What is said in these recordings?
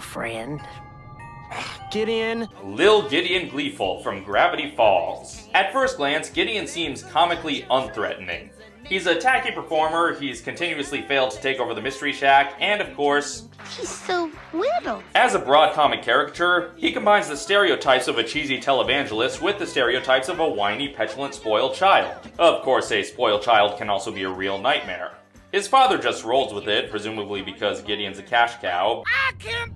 friend. Gideon. Lil Gideon Gleeful from Gravity Falls. At first glance, Gideon seems comically unthreatening. He's a tacky performer, he's continuously failed to take over the Mystery Shack, and of course, He's so little. as a broad comic caricature, he combines the stereotypes of a cheesy televangelist with the stereotypes of a whiny, petulant, spoiled child. Of course, a spoiled child can also be a real nightmare. His father just rolls with it, presumably because Gideon's a cash cow, I can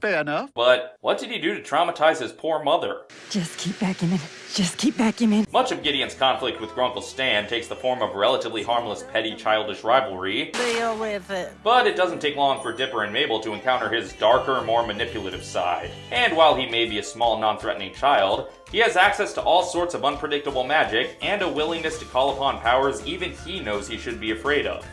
Fair enough. but what did he do to traumatize his poor mother? Just keep backing in. Just keep backing in. Much of Gideon's conflict with Grunkle Stan takes the form of relatively harmless, petty, childish rivalry, Deal with it. but it doesn't take long for Dipper and Mabel to encounter his darker, more manipulative side. And while he may be a small, non-threatening child, he has access to all sorts of unpredictable magic and a willingness to call upon powers even he knows he should be afraid of.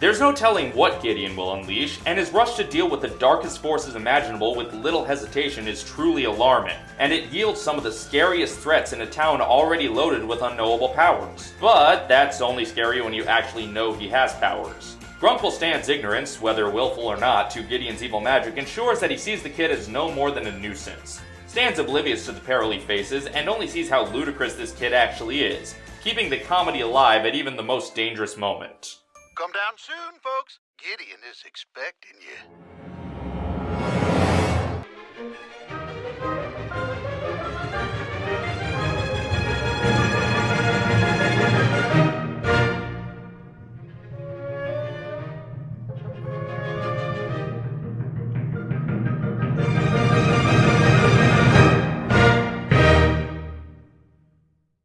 There's no telling what Gideon will unleash, and his rush to deal with the darkest forces imaginable with little hesitation is truly alarming, and it yields some of the scariest threats in a town already loaded with unknowable powers. But that's only scary when you actually know he has powers. Grunkle Stan's ignorance, whether willful or not, to Gideon's evil magic ensures that he sees the kid as no more than a nuisance. Stan's oblivious to the peril he faces and only sees how ludicrous this kid actually is, keeping the comedy alive at even the most dangerous moment. Come down soon, folks. Gideon is expecting you.